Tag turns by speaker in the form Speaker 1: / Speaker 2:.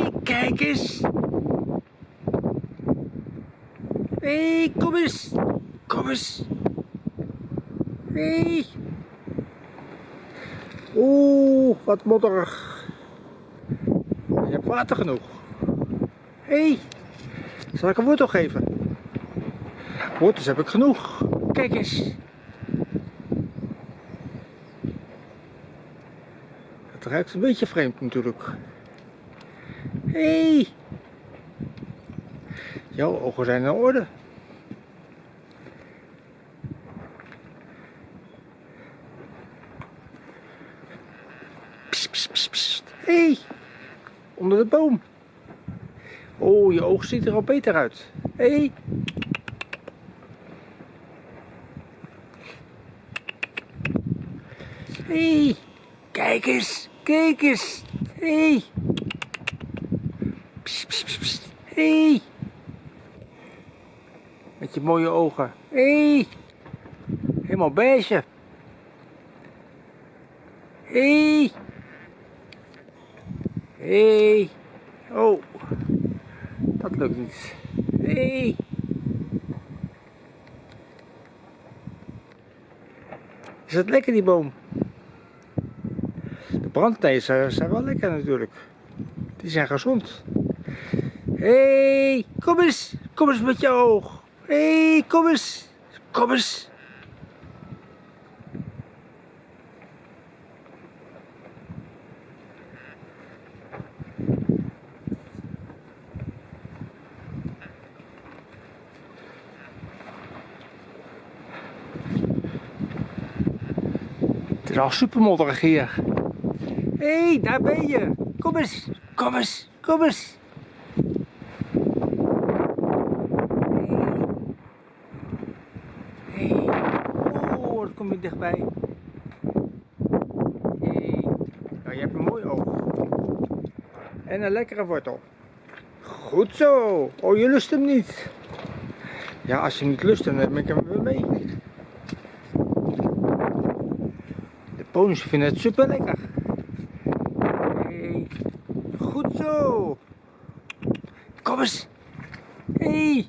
Speaker 1: hey, kijk eens. Hé, hey, kom eens. Kom eens. Hé. Hey. Oeh, wat modderig. Je hebt water genoeg. Hé, hey. zal ik een wortel geven? Wortels heb ik genoeg. Kijk eens. Het ruikt een beetje vreemd natuurlijk. Hé! Hey. Jouw ogen zijn in orde. Psst, psst, psst, psst. Hé! Hey. Onder de boom. Oh, je oog ziet er al beter uit. Hey. Hey. Kijk eens! Kijk eens! Hey. Hey. Met je mooie ogen. Hey. Helemaal beige. Hey. Hey. Oh. Dat lukt niet. Hey. Is het lekker die boom? De brandnezen zijn wel lekker natuurlijk. Die zijn gezond. Hé, hey, kom eens. Kom eens met je oog. Hé, hey, kom eens. Kom eens. Het is al super modderig hier. Hé, hey, daar ben je. Kom eens. Kom eens. Kom eens. Kom je dichtbij. Hey. Je hebt een mooi oog. En een lekkere wortel. Goed zo. Oh, je lust hem niet. Ja, als je niet lust, dan neem ik hem weer mee. De ponies vinden het super lekker. Hey. Goed zo. Kom eens. Hey.